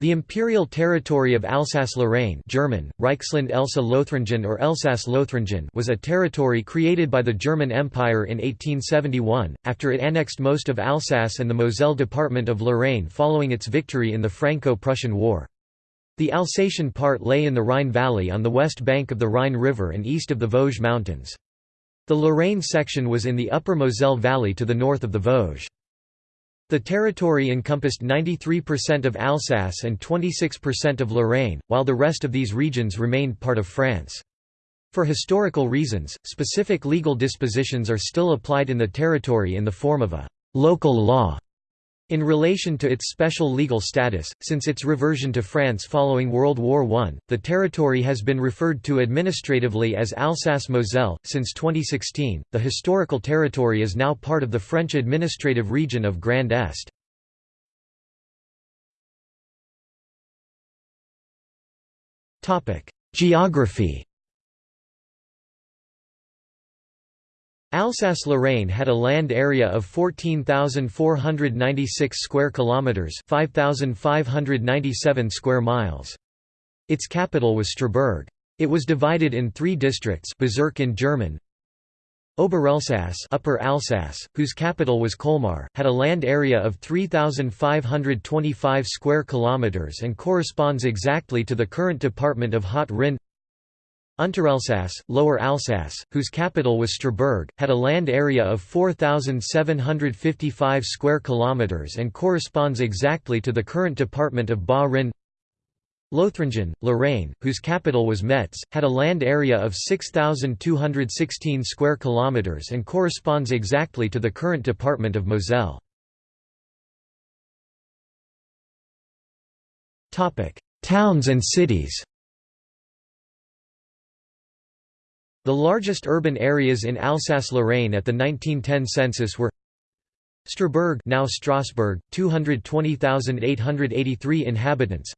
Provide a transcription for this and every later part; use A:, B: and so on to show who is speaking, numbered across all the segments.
A: The imperial territory of Alsace-Lorraine German, Reichsland Elsa Lothringen or Elsass-Lothringen was a territory created by the German Empire in 1871, after it annexed most of Alsace and the Moselle department of Lorraine following its victory in the Franco-Prussian War. The Alsatian part lay in the Rhine Valley on the west bank of the Rhine River and east of the Vosges Mountains. The Lorraine section was in the upper Moselle Valley to the north of the Vosges. The territory encompassed 93% of Alsace and 26% of Lorraine, while the rest of these regions remained part of France. For historical reasons, specific legal dispositions are still applied in the territory in the form of a «local law» In relation to its special legal status, since its reversion to France following World War I, the territory has been referred to administratively as Alsace-Moselle. Since 2016, the historical territory is now part of the French administrative region of Grand Est. Geography Alsace-Lorraine had a land area of 14,496 square kilometers, 5,597 square miles. Its capital was Strasbourg. It was divided in three districts Bezirk in German, Oberelsass Upper Alsace, whose capital was Colmar, had a land area of 3,525 square kilometers and corresponds exactly to the current department of Haut-Rhin Unterelsass, Lower Alsace, whose capital was Strasbourg, had a land area of 4,755 square kilometers and corresponds exactly to the current department of Bas-Rhin. Lothringen, Lorraine, whose capital was Metz, had a land area of 6,216 square kilometers and corresponds exactly to the current department of Moselle. Towns and cities. The largest urban areas in Alsace-Lorraine at the 1910 census were Strassburg now Strasbourg, 220,883 inhabitants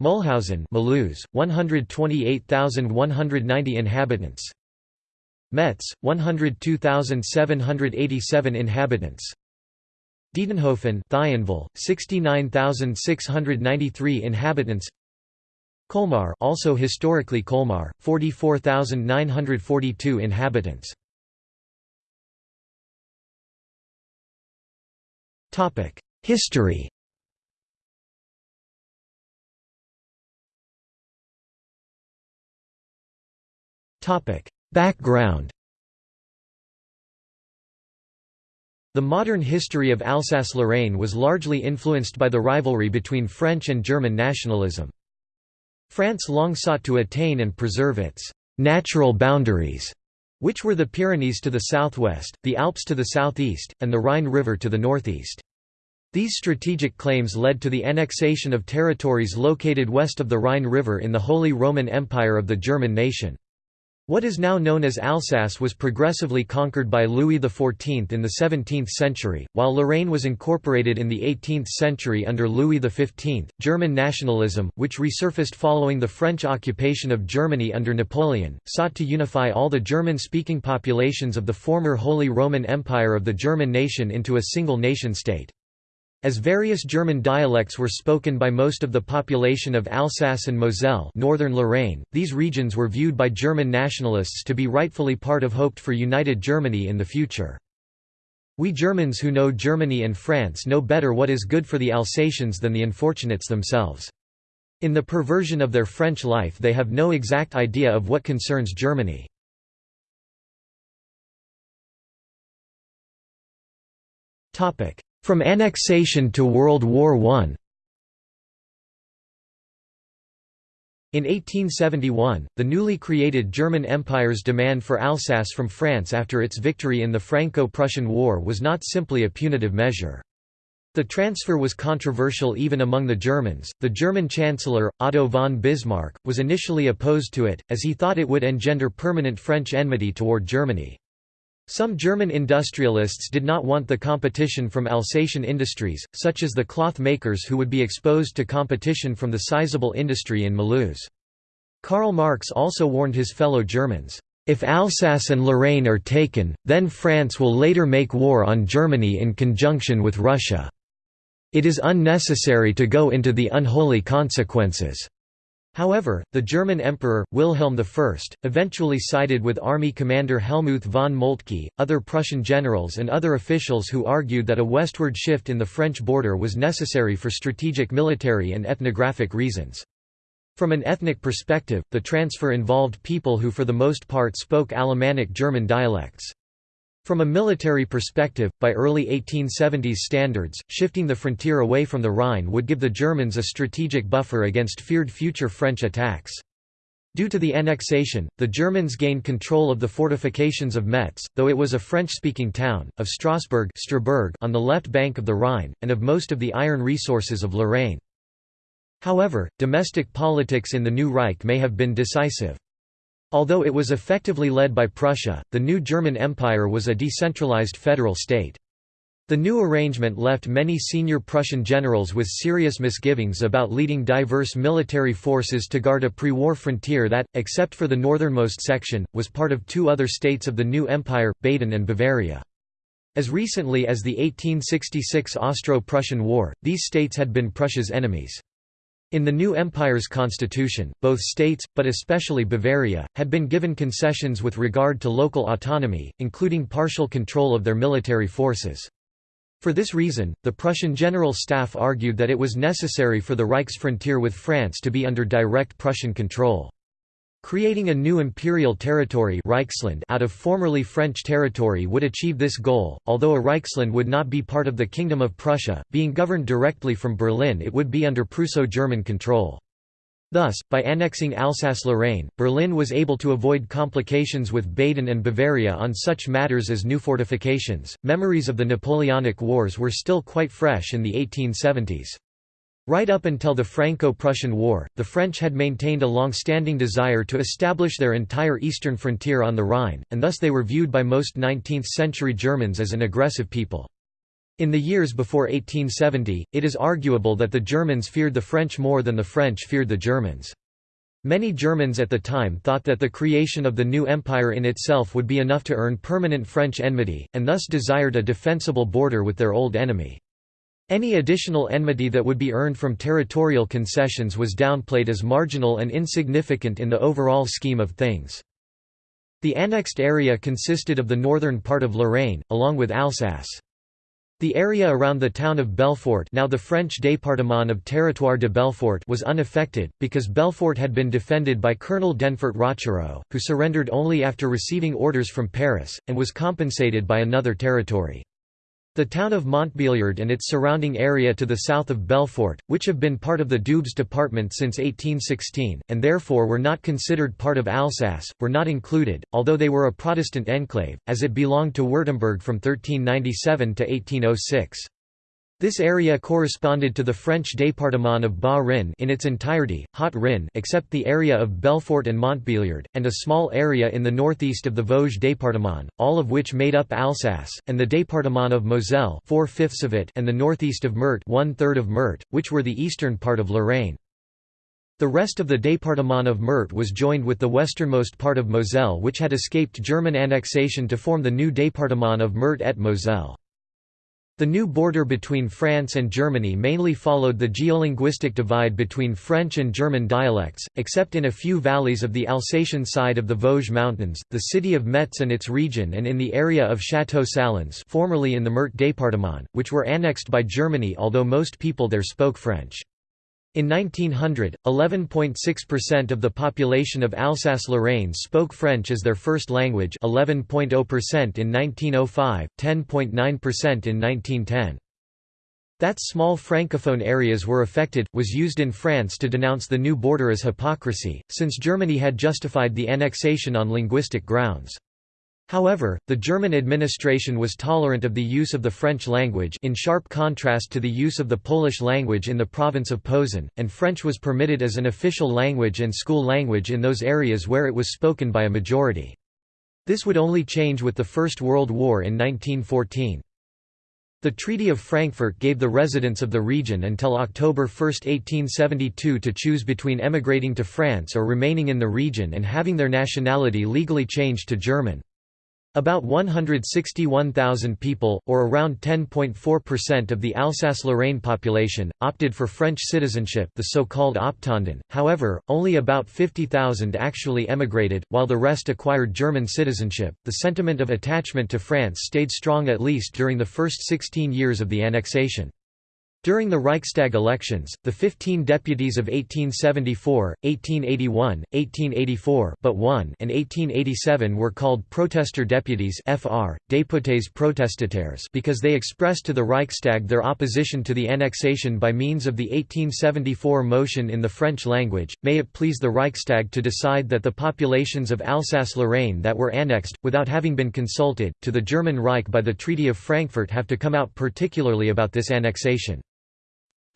A: Mulhausen Mulhouse, 128,190 inhabitants Metz, 102,787 inhabitants Diedenhofen Thionville, 69,693 inhabitants Colmar also historically Colmar, 44,942 inhabitants. History Background The modern history of Alsace-Lorraine was largely influenced by the rivalry between French and German nationalism. France long sought to attain and preserve its «natural boundaries», which were the Pyrenees to the southwest, the Alps to the southeast, and the Rhine River to the northeast. These strategic claims led to the annexation of territories located west of the Rhine River in the Holy Roman Empire of the German nation. What is now known as Alsace was progressively conquered by Louis XIV in the 17th century, while Lorraine was incorporated in the 18th century under Louis XV. German nationalism, which resurfaced following the French occupation of Germany under Napoleon, sought to unify all the German speaking populations of the former Holy Roman Empire of the German nation into a single nation state. As various German dialects were spoken by most of the population of Alsace and Moselle northern Lorraine, these regions were viewed by German nationalists to be rightfully part of hoped for united Germany in the future. We Germans who know Germany and France know better what is good for the Alsatians than the unfortunates themselves. In the perversion of their French life they have no exact idea of what concerns Germany. From annexation to World War I In 1871, the newly created German Empire's demand for Alsace from France after its victory in the Franco-Prussian War was not simply a punitive measure. The transfer was controversial even among the Germans. The German Chancellor, Otto von Bismarck, was initially opposed to it, as he thought it would engender permanent French enmity toward Germany. Some German industrialists did not want the competition from Alsatian industries, such as the cloth makers who would be exposed to competition from the sizable industry in Mulhouse. Karl Marx also warned his fellow Germans, "...if Alsace and Lorraine are taken, then France will later make war on Germany in conjunction with Russia." "...it is unnecessary to go into the unholy consequences." However, the German Emperor, Wilhelm I, eventually sided with army commander Helmuth von Moltke, other Prussian generals and other officials who argued that a westward shift in the French border was necessary for strategic military and ethnographic reasons. From an ethnic perspective, the transfer involved people who for the most part spoke Alemannic German dialects. From a military perspective, by early 1870s standards, shifting the frontier away from the Rhine would give the Germans a strategic buffer against feared future French attacks. Due to the annexation, the Germans gained control of the fortifications of Metz, though it was a French-speaking town, of Strasbourg on the left bank of the Rhine, and of most of the iron resources of Lorraine. However, domestic politics in the new Reich may have been decisive. Although it was effectively led by Prussia, the new German Empire was a decentralized federal state. The new arrangement left many senior Prussian generals with serious misgivings about leading diverse military forces to guard a pre-war frontier that, except for the northernmost section, was part of two other states of the new empire, Baden and Bavaria. As recently as the 1866 Austro-Prussian War, these states had been Prussia's enemies. In the new empire's constitution, both states, but especially Bavaria, had been given concessions with regard to local autonomy, including partial control of their military forces. For this reason, the Prussian General Staff argued that it was necessary for the Reich's frontier with France to be under direct Prussian control. Creating a new imperial territory Reichsland out of formerly French territory would achieve this goal, although a Reichsland would not be part of the Kingdom of Prussia, being governed directly from Berlin it would be under Prusso-German control. Thus, by annexing Alsace-Lorraine, Berlin was able to avoid complications with Baden and Bavaria on such matters as new fortifications. Memories of the Napoleonic Wars were still quite fresh in the 1870s. Right up until the Franco-Prussian War, the French had maintained a long-standing desire to establish their entire eastern frontier on the Rhine, and thus they were viewed by most 19th-century Germans as an aggressive people. In the years before 1870, it is arguable that the Germans feared the French more than the French feared the Germans. Many Germans at the time thought that the creation of the new empire in itself would be enough to earn permanent French enmity, and thus desired a defensible border with their old enemy. Any additional enmity that would be earned from territorial concessions was downplayed as marginal and insignificant in the overall scheme of things. The annexed area consisted of the northern part of Lorraine, along with Alsace. The area around the town of Belfort now the French département of Territoire de Belfort was unaffected, because Belfort had been defended by Colonel Denfert Rochereau, who surrendered only after receiving orders from Paris, and was compensated by another territory. The town of Montbéliard and its surrounding area to the south of Belfort, which have been part of the Doubs department since 1816, and therefore were not considered part of Alsace, were not included, although they were a Protestant enclave, as it belonged to Württemberg from 1397 to 1806. This area corresponded to the French département of Bas-Rhin in its entirety, Haut-Rhin except the area of Belfort and Montbéliard, and a small area in the northeast of the Vosges département, all of which made up Alsace, and the département of Moselle four-fifths of it and the northeast of Meurthe one-third of Meurthe, which were the eastern part of Lorraine. The rest of the département of Meurthe was joined with the westernmost part of Moselle which had escaped German annexation to form the new département of Meurthe et Moselle. The new border between France and Germany mainly followed the geolinguistic divide between French and German dialects, except in a few valleys of the Alsatian side of the Vosges Mountains, the city of Metz and its region and in the area of Château Salins formerly in the Meurthe département, which were annexed by Germany although most people there spoke French. In 1900, 11.6% of the population of Alsace-Lorraine spoke French as their first language 11.0% in 1905, 10.9% in 1910. That small francophone areas were affected, was used in France to denounce the new border as hypocrisy, since Germany had justified the annexation on linguistic grounds. However, the German administration was tolerant of the use of the French language in sharp contrast to the use of the Polish language in the province of Posen, and French was permitted as an official language and school language in those areas where it was spoken by a majority. This would only change with the First World War in 1914. The Treaty of Frankfurt gave the residents of the region until October 1, 1872 to choose between emigrating to France or remaining in the region and having their nationality legally changed to German. About 161,000 people, or around 10.4% of the Alsace-Lorraine population, opted for French citizenship the so-called Optanden, however, only about 50,000 actually emigrated, while the rest acquired German citizenship. The sentiment of attachment to France stayed strong at least during the first 16 years of the annexation. During the Reichstag elections, the 15 deputies of 1874, 1881, 1884 but one and 1887 were called protester deputies FR, députés protestataires because they expressed to the Reichstag their opposition to the annexation by means of the 1874 motion in the French language, may it please the Reichstag to decide that the populations of Alsace-Lorraine that were annexed, without having been consulted, to the German Reich by the Treaty of Frankfurt have to come out particularly about this annexation.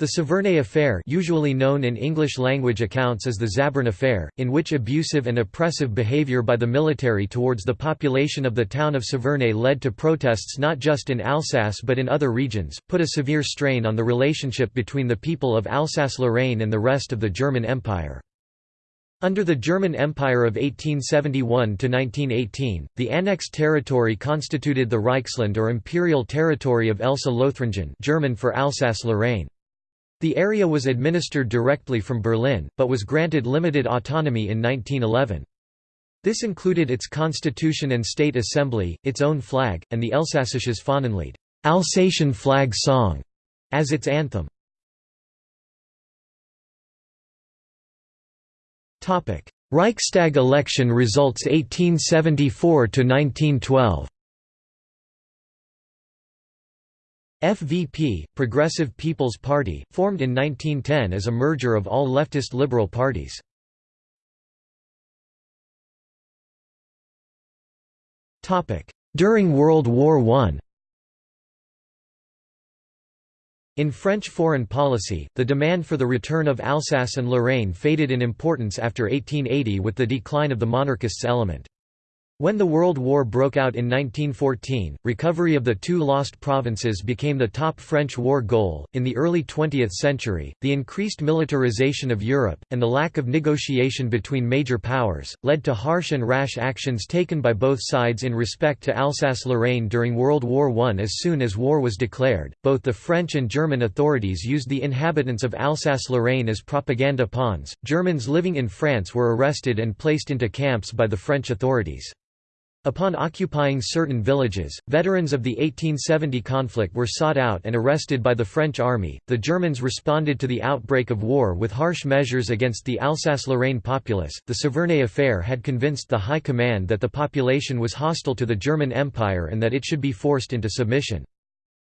A: The Saverne affair usually known in English-language accounts as the Zabern affair, in which abusive and oppressive behavior by the military towards the population of the town of Saverne led to protests not just in Alsace but in other regions, put a severe strain on the relationship between the people of Alsace-Lorraine and the rest of the German Empire. Under the German Empire of 1871–1918, the annexed territory constituted the Reichsland or imperial territory of Elsa-Lothringen German for Alsace-Lorraine. The area was administered directly from Berlin, but was granted limited autonomy in 1911. This included its constitution and state assembly, its own flag, and the Elsassisches Fahnenlied Alsatian flag song", as its anthem. Reichstag election results 1874–1912 FVP, Progressive People's Party, formed in 1910 as a merger of all leftist liberal parties. During World War I In French foreign policy, the demand for the return of Alsace and Lorraine faded in importance after 1880 with the decline of the monarchists' element. When the World War broke out in 1914, recovery of the two lost provinces became the top French war goal. In the early 20th century, the increased militarization of Europe, and the lack of negotiation between major powers, led to harsh and rash actions taken by both sides in respect to Alsace Lorraine during World War I. As soon as war was declared, both the French and German authorities used the inhabitants of Alsace Lorraine as propaganda pawns. Germans living in France were arrested and placed into camps by the French authorities. Upon occupying certain villages, veterans of the 1870 conflict were sought out and arrested by the French army. The Germans responded to the outbreak of war with harsh measures against the Alsace-Lorraine populace. The Saverne affair had convinced the High Command that the population was hostile to the German Empire and that it should be forced into submission.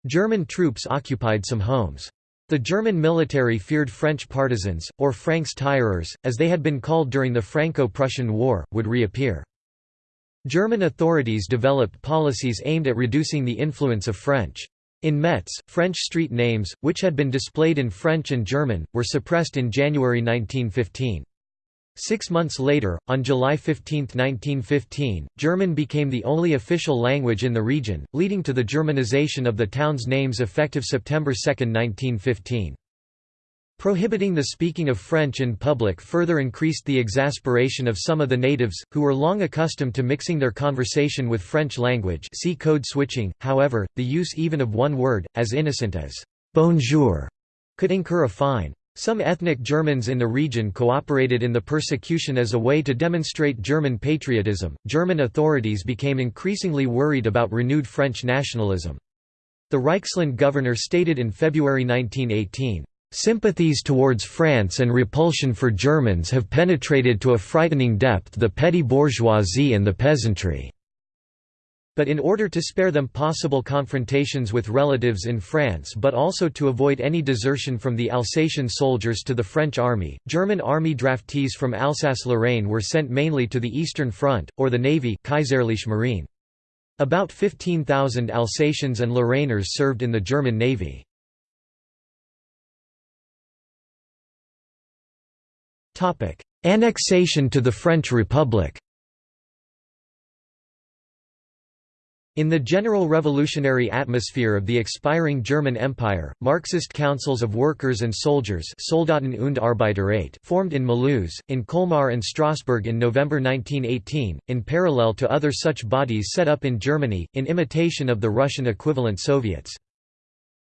A: German troops occupied some homes. The German military feared French partisans, or Francs-tireurs, as they had been called during the Franco-Prussian War, would reappear. German authorities developed policies aimed at reducing the influence of French. In Metz, French street names, which had been displayed in French and German, were suppressed in January 1915. Six months later, on July 15, 1915, German became the only official language in the region, leading to the Germanization of the town's names effective September 2, 1915. Prohibiting the speaking of French in public further increased the exasperation of some of the natives, who were long accustomed to mixing their conversation with French language see code switching, however, the use even of one word, as innocent as «bonjour», could incur a fine. Some ethnic Germans in the region cooperated in the persecution as a way to demonstrate German patriotism. German authorities became increasingly worried about renewed French nationalism. The Reichsland governor stated in February 1918, Sympathies towards France and repulsion for Germans have penetrated to a frightening depth the petty bourgeoisie and the peasantry. But in order to spare them possible confrontations with relatives in France but also to avoid any desertion from the Alsatian soldiers to the French army, German army draftees from Alsace-Lorraine were sent mainly to the Eastern Front, or the Navy Kaiserliche Marine. About 15,000 Alsatians and Lorrainers served in the German Navy. Annexation to the French Republic In the general revolutionary atmosphere of the expiring German Empire, Marxist councils of workers and soldiers Soldaten und Arbeiterräte formed in Mulhouse, in Colmar and Strasbourg in November 1918, in parallel to other such bodies set up in Germany, in imitation of the Russian equivalent Soviets.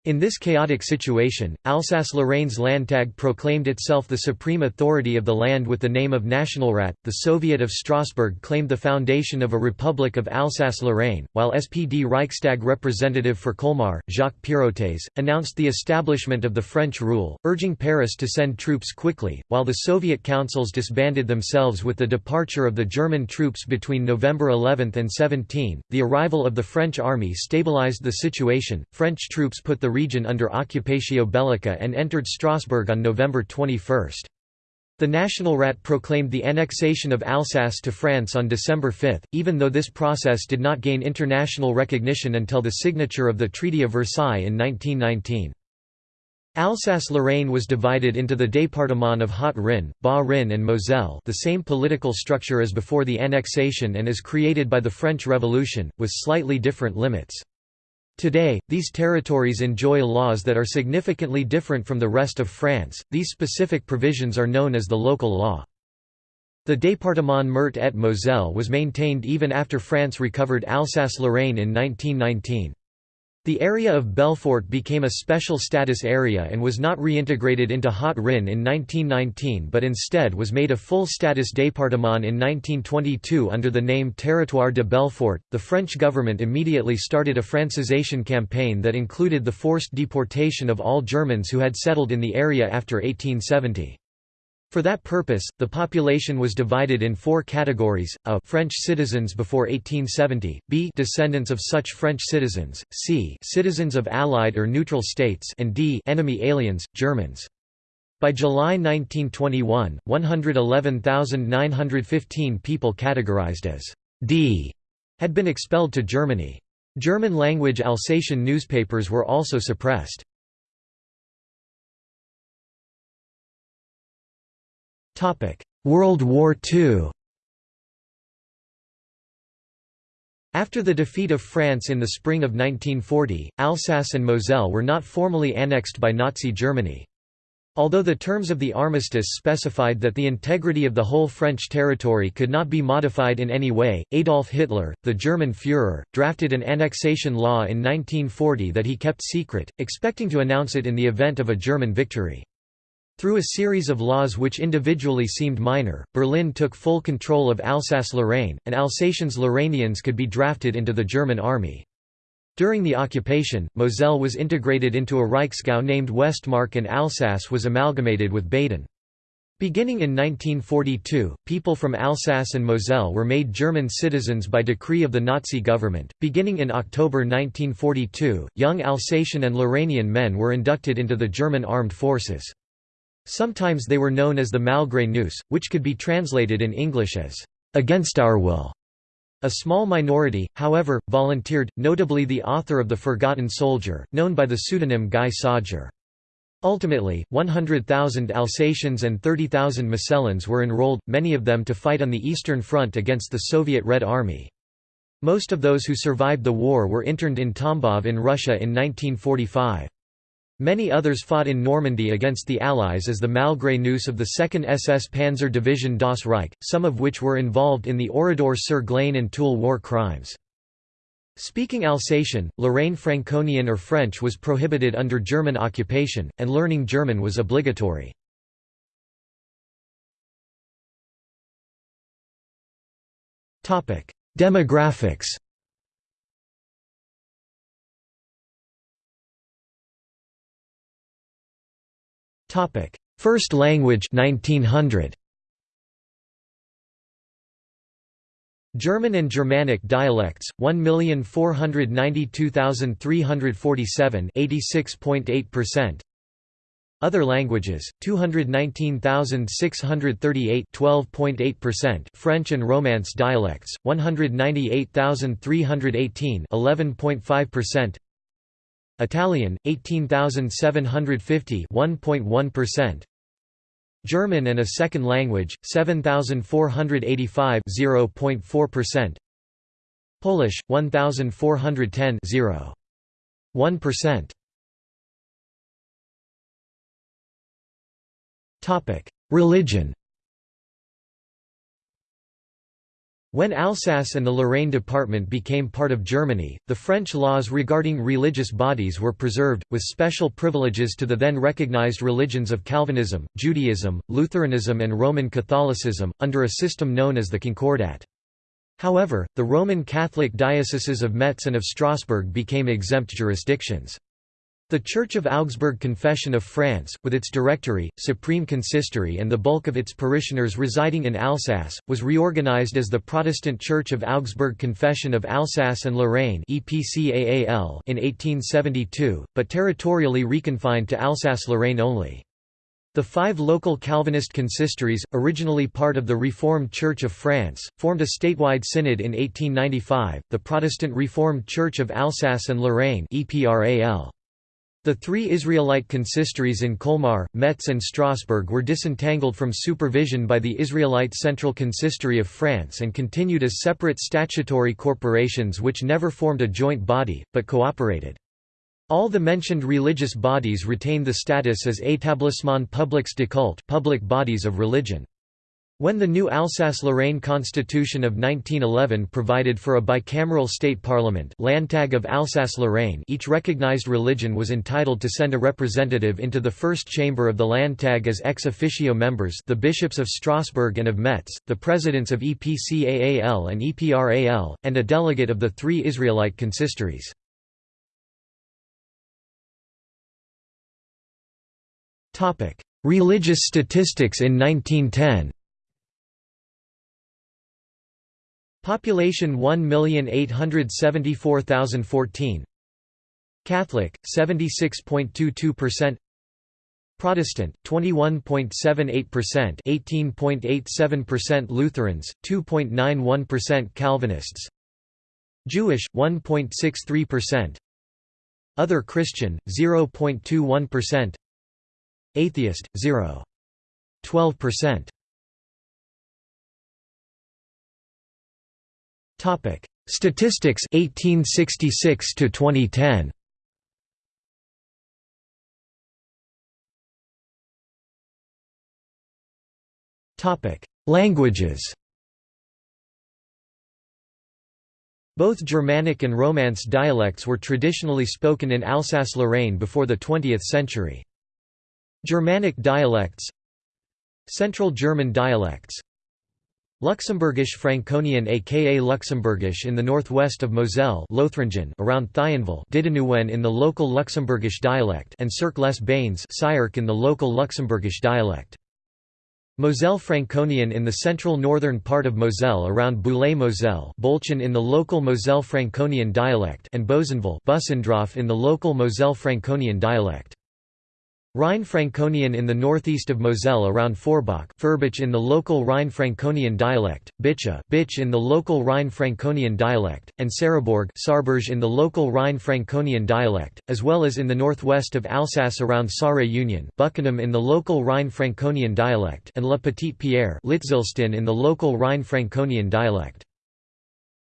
A: In this chaotic situation, Alsace-Lorraine's Landtag proclaimed itself the supreme authority of the land with the name of Nationalrat. The Soviet of Strasbourg claimed the foundation of a Republic of Alsace-Lorraine, while SPD Reichstag representative for Colmar, Jacques Peirotes, announced the establishment of the French rule, urging Paris to send troops quickly, while the Soviet councils disbanded themselves with the departure of the German troops between November 11 and 17. The arrival of the French army stabilized the situation. French troops put the region under occupatio bellica and entered Strasbourg on November 21. The Nationalrat proclaimed the annexation of Alsace to France on December 5, even though this process did not gain international recognition until the signature of the Treaty of Versailles in 1919. Alsace-Lorraine was divided into the département of Haut-Rhin, Bas-Rhin and Moselle the same political structure as before the annexation and as created by the French Revolution, with slightly different limits. Today, these territories enjoy laws that are significantly different from the rest of France. These specific provisions are known as the local law. The département Meurthe et Moselle was maintained even after France recovered Alsace-Lorraine in 1919. The area of Belfort became a special status area and was not reintegrated into Haut-Rhin in 1919 but instead was made a full-status département in 1922 under the name Territoire de Belfort. The French government immediately started a francisation campaign that included the forced deportation of all Germans who had settled in the area after 1870. For that purpose, the population was divided in four categories, a French citizens before 1870, b descendants of such French citizens, c citizens of Allied or neutral states and d enemy aliens, Germans. By July 1921, 111,915 people categorized as D had been expelled to Germany. German-language Alsatian newspapers were also suppressed. World War II After the defeat of France in the spring of 1940, Alsace and Moselle were not formally annexed by Nazi Germany. Although the terms of the armistice specified that the integrity of the whole French territory could not be modified in any way, Adolf Hitler, the German Führer, drafted an annexation law in 1940 that he kept secret, expecting to announce it in the event of a German victory. Through a series of laws which individually seemed minor, Berlin took full control of Alsace-Lorraine, and Alsatians-Lorrainians could be drafted into the German army. During the occupation, Moselle was integrated into a Reichsgau named Westmark and Alsace was amalgamated with Baden. Beginning in 1942, people from Alsace and Moselle were made German citizens by decree of the Nazi government. Beginning in October 1942, young Alsatian and Lorrainian men were inducted into the German armed forces. Sometimes they were known as the Malgré nous, which could be translated in English as, "...against our will". A small minority, however, volunteered, notably the author of The Forgotten Soldier, known by the pseudonym Guy Sajer. Ultimately, 100,000 Alsatians and 30,000 Mosellans were enrolled, many of them to fight on the Eastern Front against the Soviet Red Army. Most of those who survived the war were interned in Tambov in Russia in 1945. Many others fought in Normandy against the Allies as the Malgré nous of the 2nd SS Panzer Division Das Reich, some of which were involved in the Oradour sur Glane and Tulle war crimes. Speaking Alsatian, Lorraine Franconian or French was prohibited under German occupation, and learning German was obligatory. Demographics Topic: First language 1900. German and Germanic dialects 1,492,347 86.8%. Other languages 219,638 12.8%. French and Romance dialects 198,318 11.5%. Italian 18750 1.1% German and a second language 7485 0.4% Polish 1410 0 1% Topic Religion When Alsace and the Lorraine department became part of Germany, the French laws regarding religious bodies were preserved, with special privileges to the then recognized religions of Calvinism, Judaism, Lutheranism and Roman Catholicism, under a system known as the Concordat. However, the Roman Catholic dioceses of Metz and of Strasbourg became exempt jurisdictions. The Church of Augsburg Confession of France, with its Directory, Supreme Consistory and the bulk of its parishioners residing in Alsace, was reorganized as the Protestant Church of Augsburg Confession of Alsace and Lorraine in 1872, but territorially reconfined to Alsace-Lorraine only. The five local Calvinist consistories, originally part of the Reformed Church of France, formed a statewide synod in 1895, the Protestant Reformed Church of Alsace and Lorraine The three Israelite consistories in Colmar, Metz and Strasbourg were disentangled from supervision by the Israelite Central Consistory of France and continued as separate statutory corporations which never formed a joint body, but cooperated. All the mentioned religious bodies retain the status as établissements publics de culte public bodies of religion. When the new Alsace-Lorraine Constitution of 1911 provided for a bicameral state parliament Landtag of Alsace-Lorraine each recognized religion was entitled to send a representative into the first chamber of the Landtag as ex officio members the bishops of Strasbourg and of Metz, the presidents of EPCAAL and EPRAL, and a delegate of the three Israelite consistories. Religious statistics in 1910 Population 1,874,014 Catholic, 76.22% Protestant, 21.78% 18.87% Lutherans, 2.91% Calvinists. Jewish, 1.63% Other Christian, 0.21% Atheist, 0. Topic: Statistics 1866 to 2010. Topic: Languages. Both Germanic and Romance dialects were traditionally spoken in Alsace-Lorraine before the 20th century. Germanic dialects Central German dialects Luxembourgish Franconian aka Luxembourgish in the northwest of Moselle Lothringen around Thionville Didenouwen in the local Luxembourgish dialect and Sierck les Bains in the local Luxembourgish dialect. Moselle Franconian in the central northern part of Moselle around Boulay-Moselle Bolchen in the local Moselle Franconian dialect and Bozenville in the local Moselle Franconian dialect. Rhine-Franconian in the northeast of Moselle around Forbach Furbach in the local Rhine-Franconian dialect, Bicha Bitch in the local Rhine-Franconian dialect, and Sarrebourg Sarberge in the local Rhine-Franconian dialect, as well as in the northwest of Alsace around Sarre-Union Buckenham in the local Rhine-Franconian dialect and La Petite Pierre Litzilstin in the local Rhine-Franconian dialect.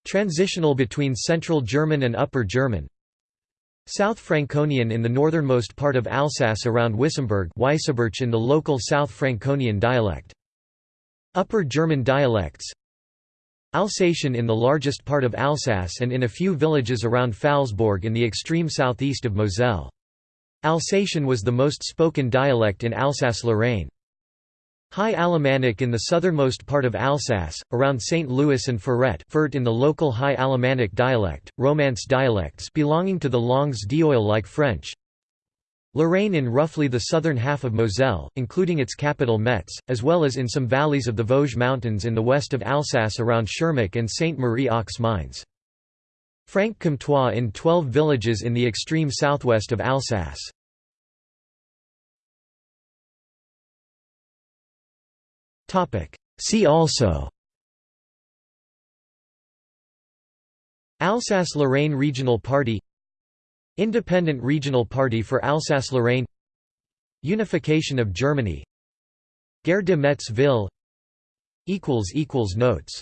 A: Transitional between Central German and Upper German South Franconian in the northernmost part of Alsace around Wissembourg in the local South Franconian dialect. Upper German dialects Alsatian in the largest part of Alsace and in a few villages around Pfalzbourg in the extreme southeast of Moselle. Alsatian was the most spoken dialect in Alsace-Lorraine. High Alemannic in the southernmost part of Alsace, around St. Louis and Ferrette Fert in the local High Alemannic dialect, Romance dialects belonging to the Langues d'Oil like French. Lorraine in roughly the southern half of Moselle, including its capital Metz, as well as in some valleys of the Vosges Mountains in the west of Alsace around Schirmeck and Sainte-Marie-aux-Mines. Franc Comtois in 12 villages in the extreme southwest of Alsace. See also. Alsace-Lorraine Regional Party. Independent Regional Party for Alsace-Lorraine. Unification of Germany. Gare de Metz Ville Notes